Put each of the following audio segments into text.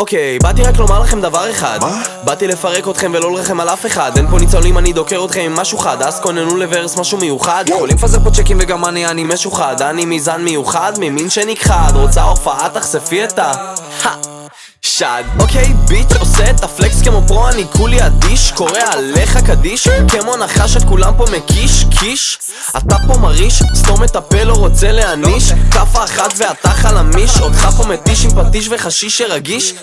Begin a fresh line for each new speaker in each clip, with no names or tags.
אוקיי, באתי רק לומר לכם דבר אחד.
מה?
באתי לפרק אתכם ולא לרחם על אף אחד. אין פה ניצולים, אני דוקר אתכם עם משהו חד. אז כוננו לוורס משהו מיוחד. יכולים לפזר פה צ'קים וגם אני, אני משוחד. אני מזן מיוחד, ממין שנכחד. רוצה הופעה, תחשפי את ה... שד. אוקיי, ביט עושה את הפלקס כמו פרו, אני כולי אדיש קורא עליך קדיש כמו נחש את כולם פה מקיש, קיש. אתה פה מרעיש, סתום את הפה לא רוצה להעניש כאפה אחת ואתה חלמיש אותך פה מתיש עם פטיש וחשיש שרגיש.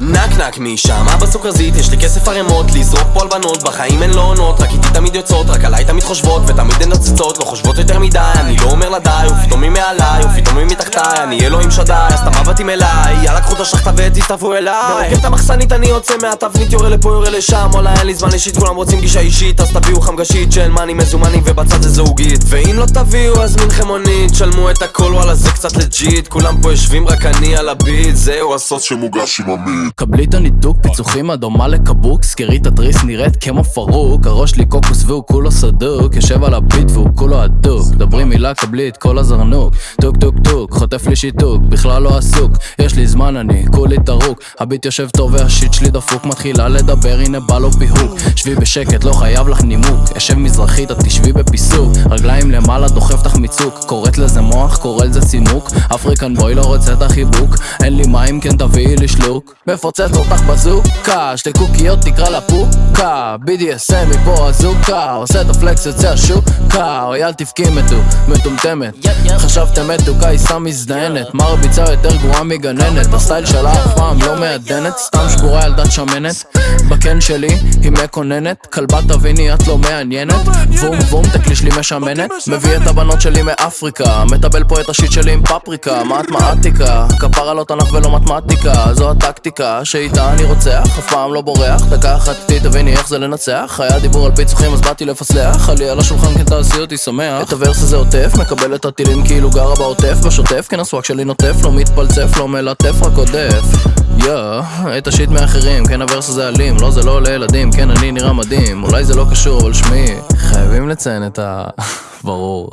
נק נק משם, אבא סוכרזית, יש לי כסף ערימות לזרוק פה על בנות, בחיים הן לא עונות רק איתי תמיד יוצאות, רק עליי תמיד חושבות ותמיד הן נוצצות, לא חושבות יותר מדי אני לא אומר לה די, ופתאום היא מעליי, ופתאום היא מתחתיי אני אלוהים שדי, אז אתה מבטים אליי יאללה קחו את השחטה אליי. מרוקד את המחסנית אני יוצא מהתבנית יורה לפה יורה לשם. וואלה אין לי זמן אישית כולם רוצים גישה אישית אז תביאו חמגשית של מאני מזומנים ובצד זה זוגית. ואם לא תביאו אז מין חמונית שלמו את הכל וואלה זה קצת לג'יט. כולם פה יושבים רק אני על הביט זהו הסוס
שמוגש עם עמית
קבלי את הניתוק, פיצוחים הדומה לקבוק סגרי את התריס נראית כמו פרוק. הראש לי קוקוס והוא כולו סדוק יושב על ה beat והוא כולו הדוק דברי מילה קבלי את כל הזרנוק. טוק טוק טוק, חוטף לי שיתוק בכלל לא עסוק. יש לי זמן אני כולי טרוק ה beat יושב טוב וה shit שלי דפוק מתחילה לדבר הנה בא לו פיהוק. שבי בשקט לא חייב לך נימוק אשב מזרחית את תשבי בפיסוק. רגליים למעלה דוחף לך מצוק קוראת לזה מוח קורא לזה צימוק African boy לא רוצה את החיבוק אין לי מים כן תביאי לי שלוק. מפוצץ אותך בזוקה שתי קוקיות תקרא לה פוקה BDSM מפה הזוקה עושה את הפלקס יוצא השוקה. אוי אל תבכי מתו מטומטמת. חשבתם מתוקה היא סתם מזדיינת מרביצה יותר גרועה מגננת הסטייל שלה אף פעם לא מעדנת סתם שבורה ילדת שמנת. בקן שלי היא מקוננת כלבה תביני את לא מעניינת. בום בום תקליש לי משמנת. מביא את הבנות שלי מאפריקה. מטבל פה את השיט שלי עם פפריקה. מתמטיקה כפרה לא תנ"ך ולא מתמטיקה. זו הטקטיקה שאיתה אני רוצח. אף פעם לא בורח. דקה אחת איתי תביני איך זה לנצח. היה דיבור על פיצוחים אז באתי לפסלח. עלי על השולחן כן תעשי אותי שמח. את הוורס הזה עוטף מקבל את הטילים כאילו גרה בעוטף. בשוטף כן הסוואק שלי נוטף. לא מתפלצף לא מלטף רק עודף יא, את השיט מאחרים, כן הוורס הזה אלים, לא זה לא לילדים, כן אני נראה מדהים, אולי זה לא קשור, אבל שמי, חייבים לציין את ה... ברור.